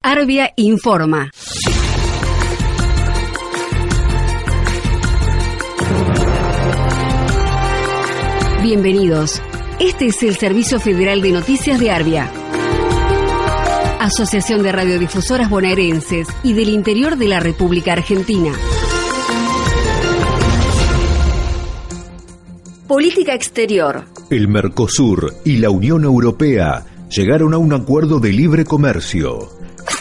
Arbia informa. Bienvenidos. Este es el Servicio Federal de Noticias de Arbia. Asociación de Radiodifusoras Bonaerenses y del Interior de la República Argentina. Política exterior. El Mercosur y la Unión Europea llegaron a un acuerdo de libre comercio.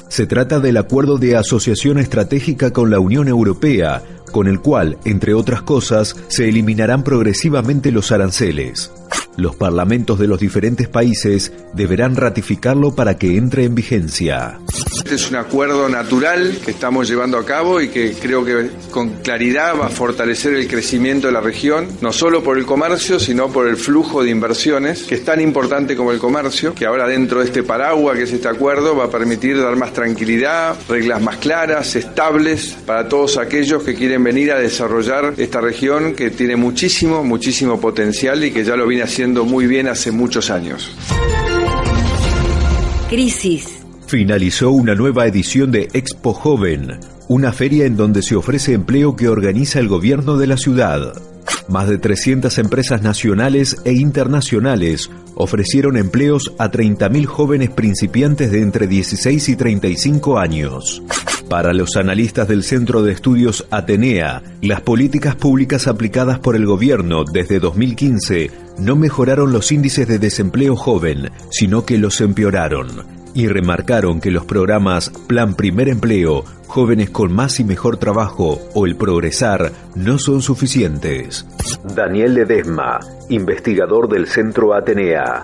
Se trata del acuerdo de asociación estratégica con la Unión Europea, con el cual, entre otras cosas, se eliminarán progresivamente los aranceles. Los parlamentos de los diferentes países deberán ratificarlo para que entre en vigencia. Este es un acuerdo natural que estamos llevando a cabo y que creo que con claridad va a fortalecer el crecimiento de la región, no solo por el comercio, sino por el flujo de inversiones, que es tan importante como el comercio, que ahora dentro de este paraguas que es este acuerdo va a permitir dar más tranquilidad, reglas más claras, estables para todos aquellos que quieren venir a desarrollar esta región que tiene muchísimo, muchísimo potencial y que ya lo viene haciendo muy bien hace muchos años. Crisis. Finalizó una nueva edición de Expo Joven, una feria en donde se ofrece empleo que organiza el gobierno de la ciudad. Más de 300 empresas nacionales e internacionales ofrecieron empleos a 30.000 jóvenes principiantes de entre 16 y 35 años. Para los analistas del Centro de Estudios Atenea, las políticas públicas aplicadas por el gobierno desde 2015 no mejoraron los índices de desempleo joven, sino que los empeoraron. Y remarcaron que los programas Plan Primer Empleo, Jóvenes con Más y Mejor Trabajo o El Progresar no son suficientes. Daniel Ledesma, investigador del Centro Atenea.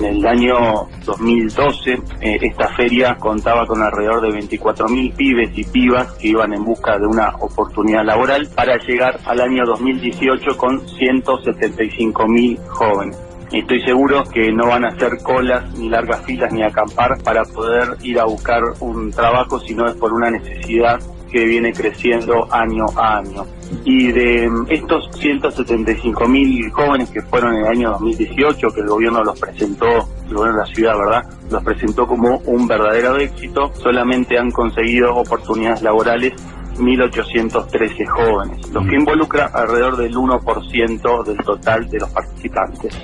En el año 2012, eh, esta feria contaba con alrededor de 24.000 pibes y pibas que iban en busca de una oportunidad laboral para llegar al año 2018 con 175.000 jóvenes. Estoy seguro que no van a hacer colas, ni largas filas, ni acampar para poder ir a buscar un trabajo, sino es por una necesidad que viene creciendo año a año. Y de estos 175 mil jóvenes que fueron en el año 2018, que el gobierno los presentó, el gobierno de la ciudad, ¿verdad? Los presentó como un verdadero éxito, solamente han conseguido oportunidades laborales 1.813 jóvenes, lo que involucra alrededor del 1% del total de los participantes.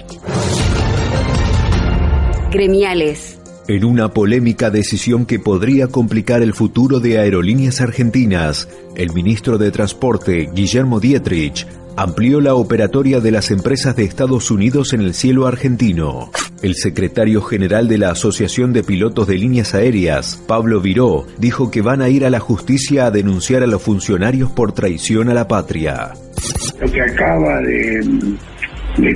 Gremiales. En una polémica decisión que podría complicar el futuro de aerolíneas argentinas, el ministro de Transporte, Guillermo Dietrich, amplió la operatoria de las empresas de Estados Unidos en el cielo argentino. El secretario general de la Asociación de Pilotos de Líneas Aéreas, Pablo Viró, dijo que van a ir a la justicia a denunciar a los funcionarios por traición a la patria. Lo que acaba de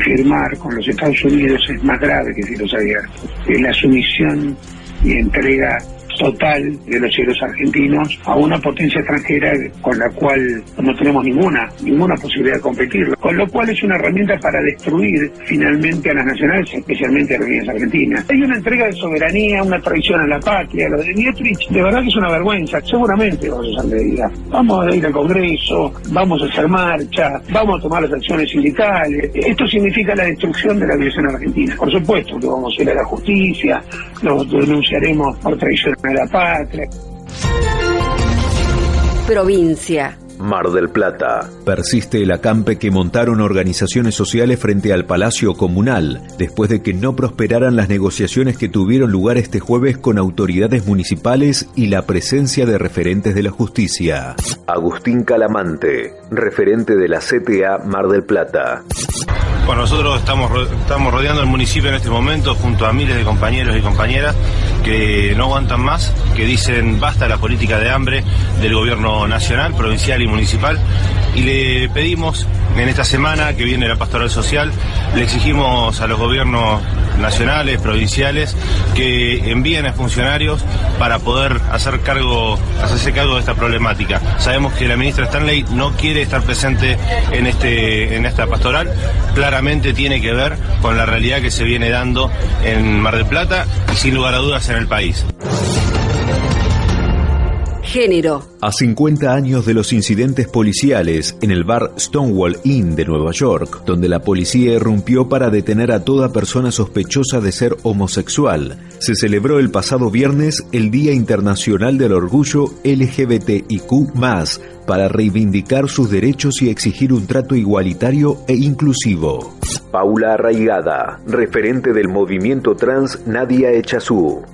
firmar con los Estados Unidos es más grave que si los abiertos. Es la sumisión y entrega total de los cielos argentinos a una potencia extranjera con la cual no tenemos ninguna, ninguna posibilidad de competir. Con lo cual es una herramienta para destruir finalmente a las nacionales, especialmente a las líneas argentinas. Hay una entrega de soberanía, una traición a la patria. Lo de Dietrich, de verdad que es una vergüenza. Seguramente vamos a hacer medidas. Vamos a ir al Congreso, vamos a hacer marcha, vamos a tomar las acciones sindicales. Esto significa la destrucción de la aviación argentina. Por supuesto que vamos a ir a la justicia, lo denunciaremos por traición la patria. Provincia. Mar del Plata. Persiste el acampe que montaron organizaciones sociales frente al Palacio Comunal, después de que no prosperaran las negociaciones que tuvieron lugar este jueves con autoridades municipales y la presencia de referentes de la justicia. Agustín Calamante, referente de la CTA Mar del Plata. Bueno, nosotros estamos, estamos rodeando el municipio en este momento junto a miles de compañeros y compañeras que no aguantan más, que dicen basta la política de hambre del gobierno nacional, provincial y municipal. Y le pedimos en esta semana que viene la pastoral social, le exigimos a los gobiernos nacionales, provinciales, que envíen a funcionarios para poder hacer cargo, hacerse cargo de esta problemática. Sabemos que la ministra Stanley no quiere estar presente en este, en esta pastoral, claramente tiene que ver con la realidad que se viene dando en Mar del Plata y sin lugar a dudas en el país. Género. A 50 años de los incidentes policiales en el bar Stonewall Inn de Nueva York, donde la policía irrumpió para detener a toda persona sospechosa de ser homosexual, se celebró el pasado viernes el Día Internacional del Orgullo LGBTIQ, para reivindicar sus derechos y exigir un trato igualitario e inclusivo. Paula Arraigada, referente del movimiento trans Nadia Echazú.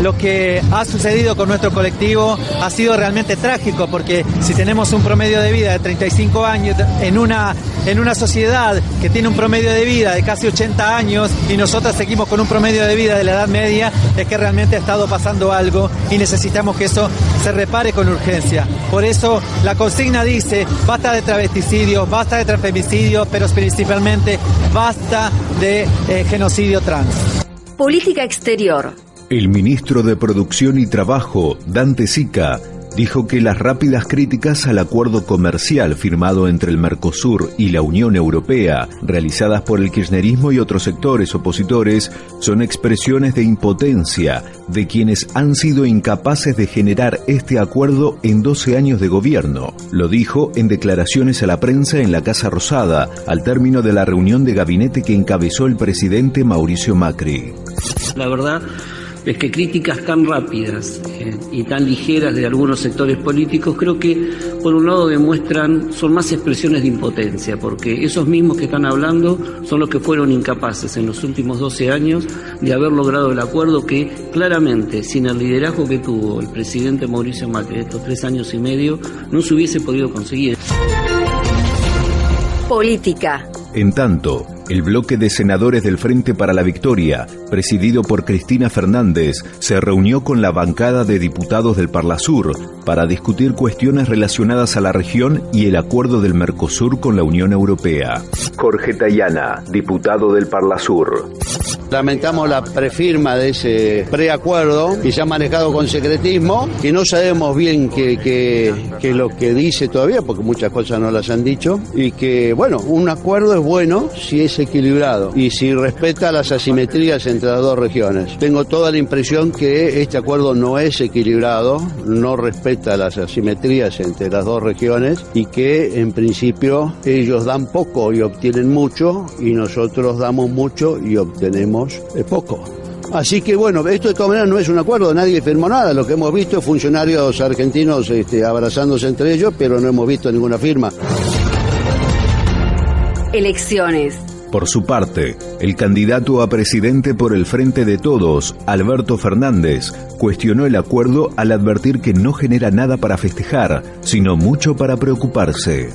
Lo que ha sucedido con nuestro colectivo ha sido realmente trágico porque si tenemos un promedio de vida de 35 años en una, en una sociedad que tiene un promedio de vida de casi 80 años y nosotros seguimos con un promedio de vida de la edad media, es que realmente ha estado pasando algo y necesitamos que eso se repare con urgencia. Por eso la consigna dice, basta de travesticidio, basta de transfemicidio, pero principalmente basta de eh, genocidio trans. Política exterior. El ministro de Producción y Trabajo, Dante Sica, dijo que las rápidas críticas al acuerdo comercial firmado entre el Mercosur y la Unión Europea, realizadas por el kirchnerismo y otros sectores opositores, son expresiones de impotencia de quienes han sido incapaces de generar este acuerdo en 12 años de gobierno. Lo dijo en declaraciones a la prensa en la Casa Rosada, al término de la reunión de gabinete que encabezó el presidente Mauricio Macri. La verdad es que críticas tan rápidas eh, y tan ligeras de algunos sectores políticos creo que por un lado demuestran, son más expresiones de impotencia, porque esos mismos que están hablando son los que fueron incapaces en los últimos 12 años de haber logrado el acuerdo que claramente, sin el liderazgo que tuvo el presidente Mauricio Macri estos tres años y medio, no se hubiese podido conseguir. Política. En tanto, el bloque de senadores del Frente para la Victoria, presidido por Cristina Fernández, se reunió con la bancada de diputados del Parlasur para discutir cuestiones relacionadas a la región y el acuerdo del Mercosur con la Unión Europea. Jorge Tayana, diputado del Parlasur. Lamentamos la prefirma de ese preacuerdo que se ha manejado con secretismo, que no sabemos bien qué es lo que dice todavía, porque muchas cosas no las han dicho, y que, bueno, un acuerdo es bueno si es equilibrado y si respeta las asimetrías entre las dos regiones. Tengo toda la impresión que este acuerdo no es equilibrado, no respeta las asimetrías entre las dos regiones y que en principio ellos dan poco y obtienen mucho y nosotros damos mucho y obtenemos eh, poco. Así que bueno, esto de todas no es un acuerdo, nadie firmó nada. Lo que hemos visto es funcionarios argentinos este, abrazándose entre ellos, pero no hemos visto ninguna firma. Elecciones. Por su parte, el candidato a presidente por el Frente de Todos, Alberto Fernández, cuestionó el acuerdo al advertir que no genera nada para festejar, sino mucho para preocuparse.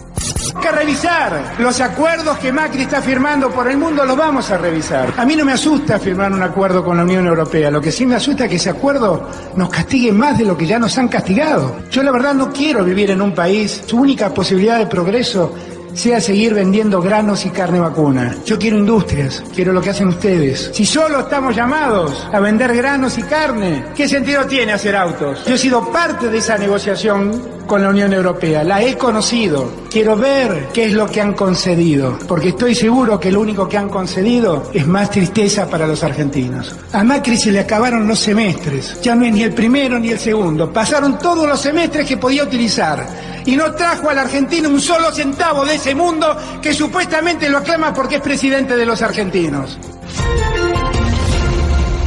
Hay que revisar los acuerdos que Macri está firmando por el mundo, los vamos a revisar. A mí no me asusta firmar un acuerdo con la Unión Europea, lo que sí me asusta es que ese acuerdo nos castigue más de lo que ya nos han castigado. Yo la verdad no quiero vivir en un país, su única posibilidad de progreso sea seguir vendiendo granos y carne vacuna. Yo quiero industrias, quiero lo que hacen ustedes. Si solo estamos llamados a vender granos y carne, ¿qué sentido tiene hacer autos? Yo he sido parte de esa negociación con la Unión Europea, la he conocido, quiero ver qué es lo que han concedido, porque estoy seguro que lo único que han concedido es más tristeza para los argentinos. A Macri se le acabaron los semestres, ya no es ni el primero ni el segundo, pasaron todos los semestres que podía utilizar y no trajo a la Argentina un solo centavo de ese mundo que supuestamente lo aclama porque es presidente de los argentinos.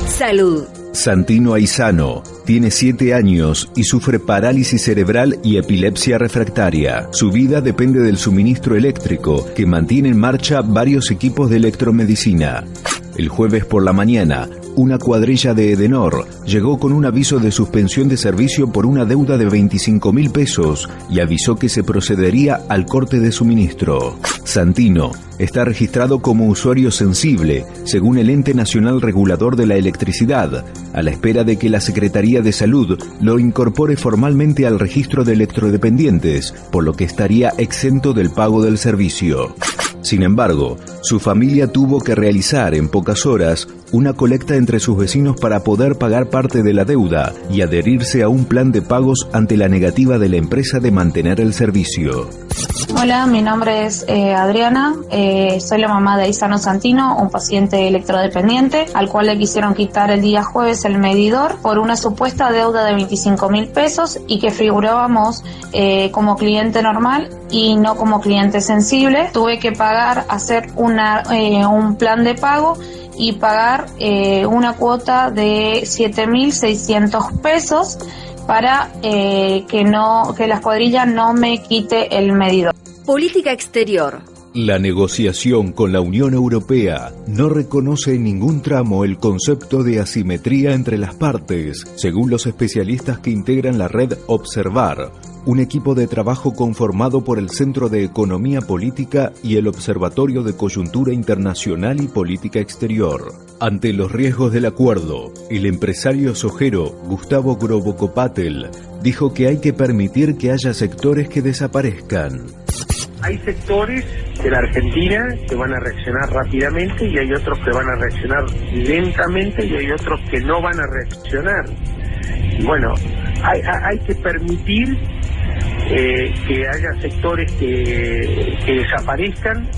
Salud. Santino Aizano tiene siete años y sufre parálisis cerebral y epilepsia refractaria. Su vida depende del suministro eléctrico que mantiene en marcha varios equipos de electromedicina. El jueves por la mañana, una cuadrilla de Edenor llegó con un aviso de suspensión de servicio por una deuda de 25 mil pesos y avisó que se procedería al corte de suministro. Santino está registrado como usuario sensible, según el Ente Nacional Regulador de la Electricidad, a la espera de que la Secretaría de Salud lo incorpore formalmente al registro de electrodependientes, por lo que estaría exento del pago del servicio. Sin embargo, su familia tuvo que realizar en pocas horas una colecta entre sus vecinos para poder pagar parte de la deuda y adherirse a un plan de pagos ante la negativa de la empresa de mantener el servicio. Hola, mi nombre es eh, Adriana, eh, soy la mamá de Isano Santino, un paciente electrodependiente, al cual le quisieron quitar el día jueves el medidor por una supuesta deuda de 25 mil pesos y que figurábamos eh, como cliente normal y no como cliente sensible. Tuve que pagar, hacer una, un plan de pago y pagar una cuota de 7.600 pesos para que no que la escuadrilla no me quite el medidor. Política exterior. La negociación con la Unión Europea no reconoce en ningún tramo el concepto de asimetría entre las partes, según los especialistas que integran la red Observar, un equipo de trabajo conformado por el Centro de Economía Política y el Observatorio de Coyuntura Internacional y Política Exterior. Ante los riesgos del acuerdo, el empresario sojero Gustavo Grobocopatel dijo que hay que permitir que haya sectores que desaparezcan hay sectores de la Argentina que van a reaccionar rápidamente y hay otros que van a reaccionar lentamente y hay otros que no van a reaccionar. Bueno, hay, que permitir eh, que haya sectores que, que desaparezcan.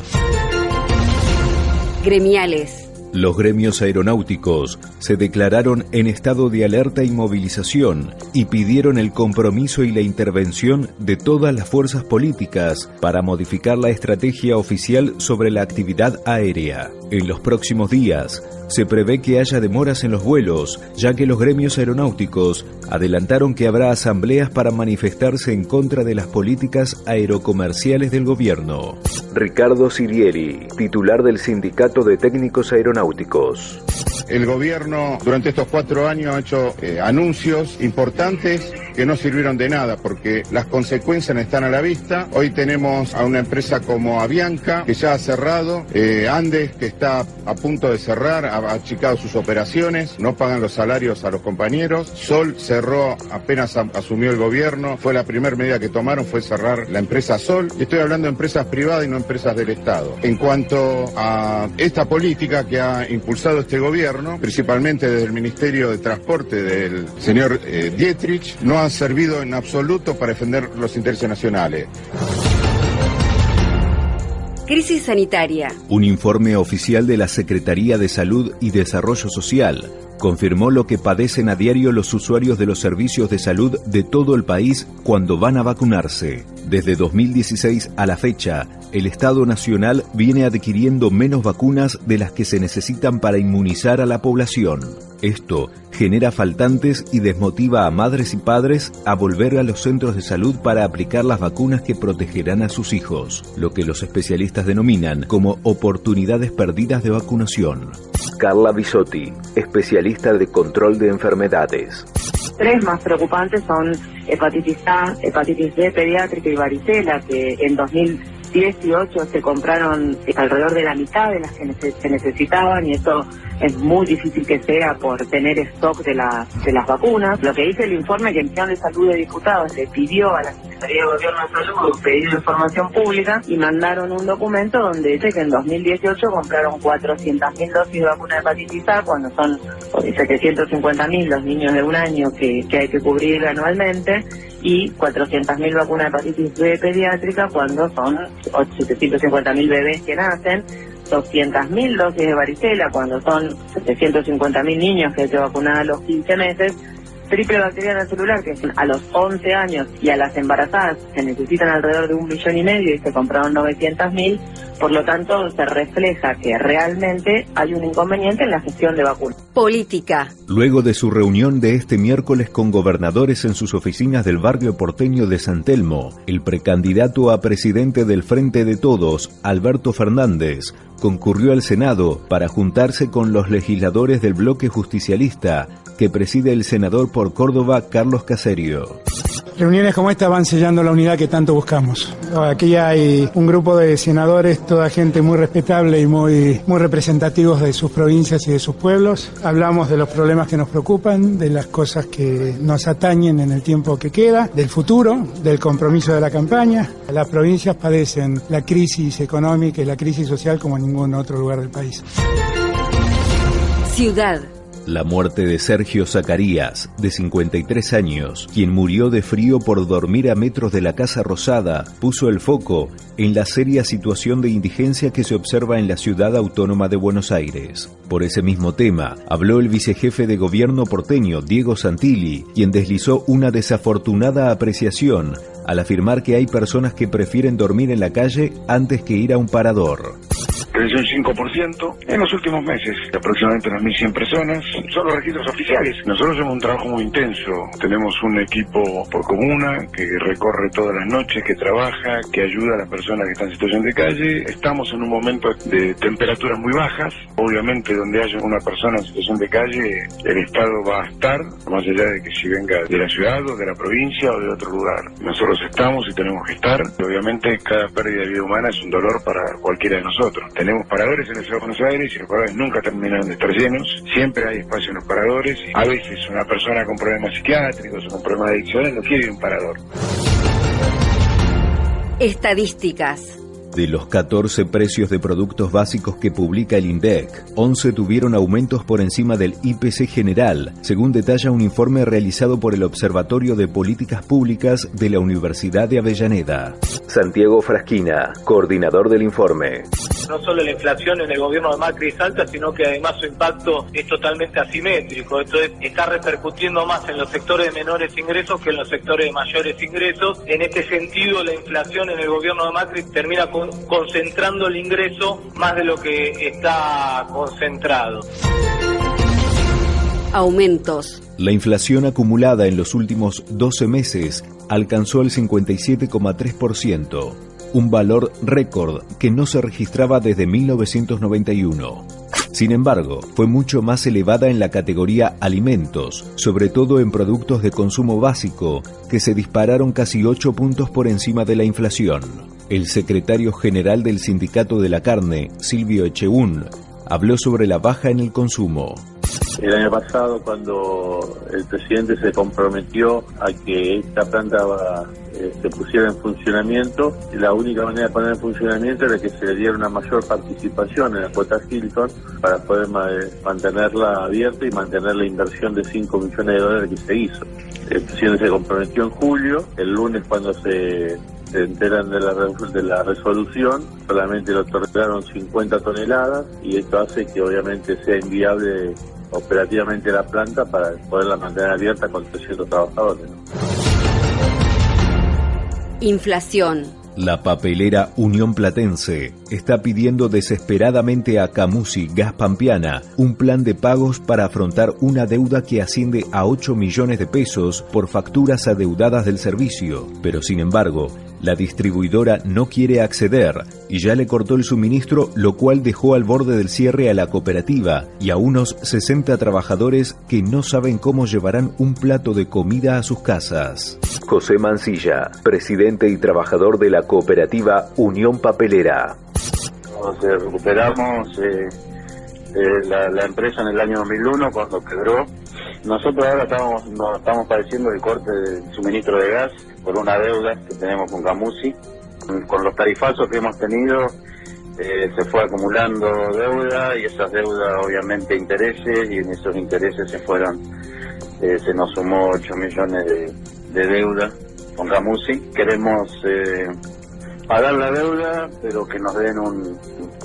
Gremiales. Los gremios aeronáuticos se declararon en estado de alerta y movilización y pidieron el compromiso y la intervención de todas las fuerzas políticas para modificar la estrategia oficial sobre la actividad aérea. En los próximos días, se prevé que haya demoras en los vuelos, ya que los gremios aeronáuticos adelantaron que habrá asambleas para manifestarse en contra de las políticas aerocomerciales del gobierno. Ricardo Sirieri, titular del Sindicato de Técnicos Aeronáuticos. El gobierno durante estos cuatro años ha hecho eh, anuncios importantes que no sirvieron de nada porque las consecuencias están a la vista. Hoy tenemos a una empresa como Avianca que ya ha cerrado, eh, Andes que está a punto de cerrar, ha achicado sus operaciones, no pagan los salarios a los compañeros. Sol cerró apenas asumió el gobierno, fue la primera medida que tomaron fue cerrar la empresa Sol. Estoy hablando de empresas privadas y no empresas del Estado. En cuanto a esta política que ha impulsado este gobierno, principalmente desde el Ministerio de Transporte del señor eh, Dietrich, no ha servido en absoluto para defender los intereses nacionales. Crisis sanitaria. Un informe oficial de la Secretaría de Salud y Desarrollo Social confirmó lo que padecen a diario los usuarios de los servicios de salud de todo el país cuando van a vacunarse. Desde 2016 a la fecha, el Estado Nacional viene adquiriendo menos vacunas de las que se necesitan para inmunizar a la población. Esto genera faltantes y desmotiva a madres y padres a volver a los centros de salud para aplicar las vacunas que protegerán a sus hijos, lo que los especialistas denominan como oportunidades perdidas de vacunación. Carla Bisotti, especialista de control de enfermedades. Tres más preocupantes son hepatitis A, hepatitis B pediátrica y varicela, que en 2018 se compraron alrededor de la mitad de las que se necesitaban y eso es muy difícil que sea por tener stock de, las de las vacunas. Lo que dice el informe que el Plan de Salud de Diputados le pidió a la Secretaría de Gobierno de Salud de información pública y mandaron un documento donde dice que en 2018 compraron 400.000 dosis de vacuna de hepatitis A cuando son 750.000 los niños de un año que, que hay que cubrir anualmente y 400.000 vacunas de hepatitis B pediátrica cuando son 750.000 bebés que nacen 200.000 dosis de varicela cuando son 750.000 niños que hay que vacunar a los 15 meses, triple bacteriana celular, que a los 11 años y a las embarazadas se necesitan alrededor de un millón y medio y se compraron 900.000, por lo tanto se refleja que realmente hay un inconveniente en la gestión de vacunas. Política. Luego de su reunión de este miércoles con gobernadores en sus oficinas del barrio porteño de San Telmo, el precandidato a presidente del Frente de Todos, Alberto Fernández, concurrió al Senado para juntarse con los legisladores del bloque justicialista que preside el senador por Córdoba, Carlos Caserio. Reuniones como esta van sellando la unidad que tanto buscamos. Aquí hay un grupo de senadores, toda gente muy respetable y muy, muy representativos de sus provincias y de sus pueblos. Hablamos de los problemas que nos preocupan, de las cosas que nos atañen en el tiempo que queda, del futuro, del compromiso de la campaña. Las provincias padecen la crisis económica y la crisis social como en ningún otro lugar del país. Ciudad. La muerte de Sergio Zacarías, de 53 años, quien murió de frío por dormir a metros de la Casa Rosada, puso el foco en la seria situación de indigencia que se observa en la ciudad autónoma de Buenos Aires. Por ese mismo tema, habló el vicejefe de gobierno porteño, Diego Santilli, quien deslizó una desafortunada apreciación al afirmar que hay personas que prefieren dormir en la calle antes que ir a un parador creció un 5% en los últimos meses, aproximadamente unas 1.100 personas. Son los registros oficiales. Nosotros hacemos un trabajo muy intenso. Tenemos un equipo por comuna que recorre todas las noches, que trabaja, que ayuda a las personas que están en situación de calle. Estamos en un momento de temperaturas muy bajas. Obviamente, donde haya una persona en situación de calle, el Estado va a estar, más allá de que si venga de la ciudad o de la provincia o de otro lugar. Nosotros estamos y tenemos que estar. Obviamente, cada pérdida de vida humana es un dolor para cualquiera de nosotros tenemos paradores en el ciudad de Buenos Aires y los paradores nunca terminan de estar llenos. Siempre hay espacio en los paradores. A veces una persona con problemas psiquiátricos o con problemas de adicciones no quiere un parador. Estadísticas. De los 14 precios de productos básicos que publica el INDEC, 11 tuvieron aumentos por encima del IPC general, según detalla un informe realizado por el Observatorio de Políticas Públicas de la Universidad de Avellaneda. Santiago Frasquina, coordinador del informe no solo la inflación en el gobierno de Macri es alta, sino que además su impacto es totalmente asimétrico. Esto está repercutiendo más en los sectores de menores ingresos que en los sectores de mayores ingresos. En este sentido, la inflación en el gobierno de Macri termina concentrando el ingreso más de lo que está concentrado. Aumentos. La inflación acumulada en los últimos 12 meses alcanzó el 57,3% un valor récord que no se registraba desde 1991. Sin embargo, fue mucho más elevada en la categoría alimentos, sobre todo en productos de consumo básico, que se dispararon casi 8 puntos por encima de la inflación. El secretario general del Sindicato de la Carne, Silvio Echeún, habló sobre la baja en el consumo. El año pasado, cuando el presidente se comprometió a que esta planta eh, se pusiera en funcionamiento, la única manera de poner en funcionamiento era que se le diera una mayor participación en la cuota Hilton para poder mantenerla abierta y mantener la inversión de 5 millones de dólares que se hizo. El presidente se comprometió en julio, el lunes cuando se se enteran de la, de la resolución, solamente le otorgaron 50 toneladas y esto hace que obviamente sea inviable operativamente la planta para poderla mantener abierta con 300 trabajadores. Inflación. La papelera Unión Platense está pidiendo desesperadamente a Camusi Gas Pampiana un plan de pagos para afrontar una deuda que asciende a 8 millones de pesos por facturas adeudadas del servicio. Pero sin embargo, la distribuidora no quiere acceder y ya le cortó el suministro, lo cual dejó al borde del cierre a la cooperativa y a unos 60 trabajadores que no saben cómo llevarán un plato de comida a sus casas. José Mancilla, presidente y trabajador de la cooperativa Unión Papelera. recuperamos eh, eh, la, empresa en el año 2001 cuando quebró. Nosotros ahora estamos, estamos padeciendo el corte del suministro de gas por una deuda que tenemos con Camusi. Con los tarifazos que hemos tenido eh, se fue acumulando deuda y esas deudas obviamente intereses y en esos intereses se fueron, eh, se nos sumó 8 millones de, de deuda con Camusi. Queremos eh, pagar la deuda, pero que nos den un,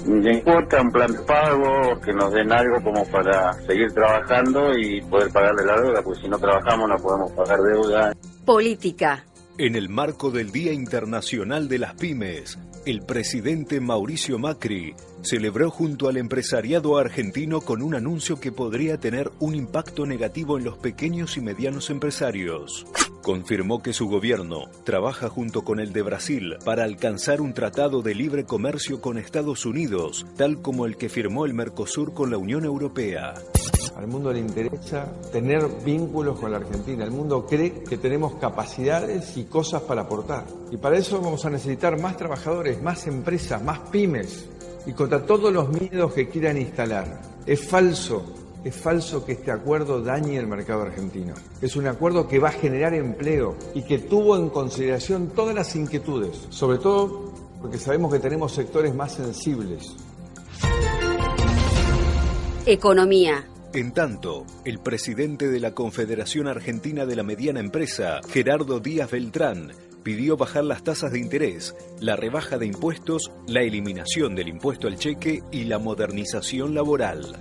no importa, un plan de pago, que nos den algo como para seguir trabajando y poder pagarle la deuda, porque si no trabajamos no podemos pagar deuda. Política. En el marco del Día Internacional de las Pymes, el presidente Mauricio Macri celebró junto al empresariado argentino con un anuncio que podría tener un impacto negativo en los pequeños y medianos empresarios. Confirmó que su gobierno trabaja junto con el de Brasil para alcanzar un tratado de libre comercio con Estados Unidos, tal como el que firmó el Mercosur con la Unión Europea. Al mundo le interesa tener vínculos con la Argentina. El mundo cree que tenemos capacidades y cosas para aportar. Y para eso vamos a necesitar más trabajadores, más empresas, más pymes y contra todos los miedos que quieran instalar. Es falso es falso que este acuerdo dañe el mercado argentino. Es un acuerdo que va a generar empleo y que tuvo en consideración todas las inquietudes, sobre todo porque sabemos que tenemos sectores más sensibles. Economía. En tanto, el presidente de la Confederación Argentina de la Mediana Empresa, Gerardo Díaz Beltrán, pidió bajar las tasas de interés, la rebaja de impuestos, la eliminación del impuesto al cheque y la modernización laboral.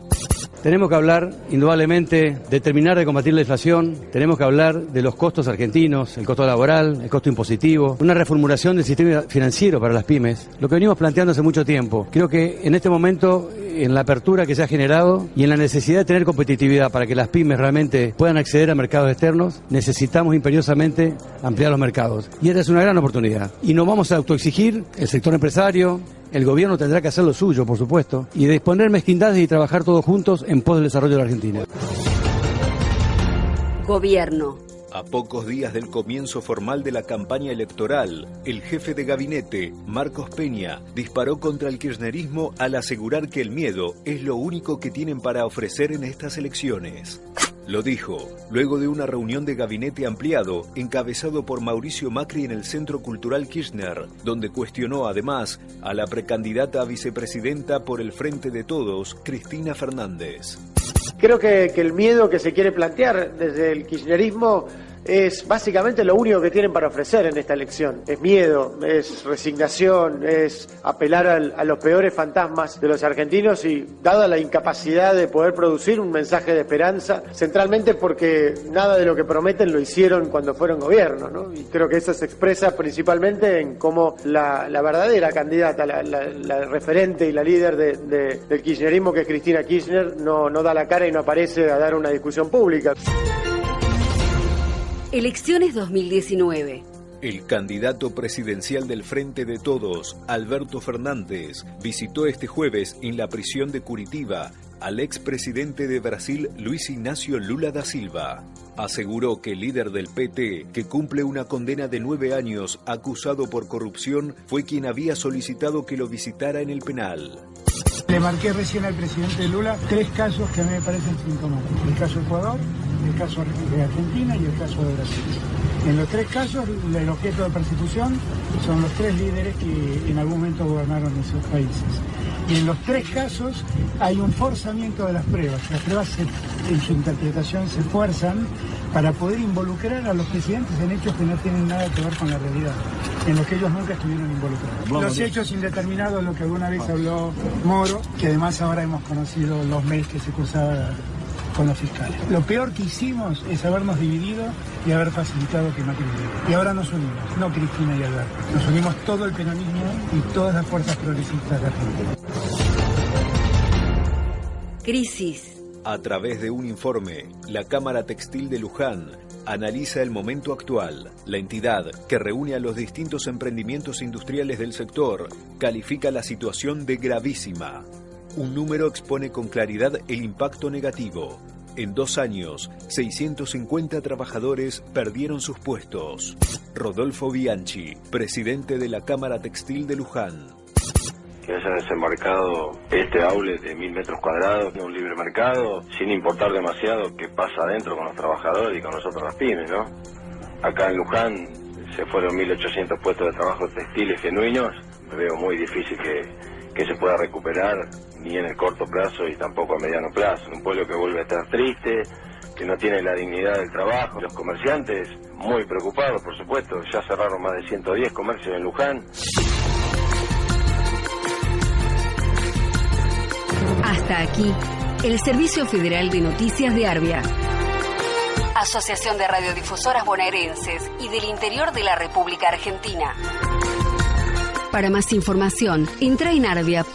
Tenemos que hablar, indudablemente, de terminar de combatir la inflación, tenemos que hablar de los costos argentinos, el costo laboral, el costo impositivo, una reformulación del sistema financiero para las pymes, lo que venimos planteando hace mucho tiempo. Creo que en este momento, en la apertura que se ha generado y en la necesidad de tener competitividad para que las pymes realmente puedan acceder a mercados externos, necesitamos imperiosamente ampliar los mercados. Y esta es una gran oportunidad. Y nos vamos a autoexigir, el sector empresario, el gobierno tendrá que hacer lo suyo, por supuesto, y disponer mezquindades y trabajar todos juntos en pos del desarrollo de la Argentina. Gobierno. A pocos días del comienzo formal de la campaña electoral, el jefe de gabinete, Marcos Peña, disparó contra el kirchnerismo al asegurar que el miedo es lo único que tienen para ofrecer en estas elecciones. Lo dijo luego de una reunión de gabinete ampliado encabezado por Mauricio Macri en el Centro Cultural Kirchner, donde cuestionó además a la precandidata a vicepresidenta por el Frente de Todos, Cristina Fernández. Creo que, el miedo que se quiere plantear desde el kirchnerismo es básicamente lo único que tienen para ofrecer en esta elección. Es miedo, es resignación, es apelar a los peores fantasmas de los argentinos y dada la incapacidad de poder producir un mensaje de esperanza, centralmente porque nada de lo que prometen lo hicieron cuando fueron gobierno, ¿no? Y creo que eso se expresa principalmente en cómo la, verdadera candidata, la, referente y la líder del kirchnerismo, que es Cristina Kirchner, no, no da la cara y no aparece a dar una discusión pública. Elecciones 2019. El candidato presidencial del Frente de Todos, Alberto Fernández, visitó este jueves en la prisión de Curitiba al expresidente de Brasil, Luis Ignacio Lula da Silva. Aseguró que el líder del PT, que cumple una condena de nueve años acusado por corrupción, fue quien había solicitado que lo visitara en el penal. Le marqué recién al presidente Lula tres casos que a mí me parecen sintomáticos. El caso Ecuador, el caso de Argentina y el caso de Brasil. En los tres casos, el objeto de persecución son los tres líderes que en algún momento gobernaron esos países. Y en los tres casos hay un forzamiento de las pruebas. Las pruebas en su interpretación se fuerzan para poder involucrar a los presidentes en hechos que no tienen nada que ver con la realidad, en los que ellos nunca estuvieron involucrados. Los hechos indeterminados, lo que alguna vez habló Moro, que además ahora hemos conocido los mails que se cruzaba con los fiscales. Lo peor que hicimos es habernos dividido y haber facilitado que Macri Y ahora nos unimos, no Cristina y Alberto. Nos unimos todo el peronismo y todas las fuerzas progresistas de Argentina. Crisis. A través de un informe, la Cámara Textil de Luján analiza el momento actual. La entidad, que reúne a los distintos emprendimientos industriales del sector, califica la situación de gravísima. Un número expone con claridad el impacto negativo. En dos años, 650 trabajadores perdieron sus puestos. Rodolfo Bianchi, presidente de la Cámara Textil de Luján. Que hayan desembarcado este outlet de mil metros cuadrados en un libre mercado, sin importar demasiado qué pasa adentro con los trabajadores y con nosotros las pymes, ¿no? Acá en Luján se fueron 1.800 puestos de trabajo textiles genuinos. Me veo muy difícil que, que se pueda recuperar ni en el corto plazo y tampoco a mediano plazo. Un pueblo que vuelve a estar triste, que no tiene la dignidad del trabajo. Los comerciantes muy preocupados, por supuesto. Ya cerraron más de 110 comercios en Luján. Hasta aquí, el Servicio Federal de Noticias de Arbia. Asociación de Radiodifusoras Bonaerenses y del Interior de la República Argentina. Para más información, entra en arbia.org.ar.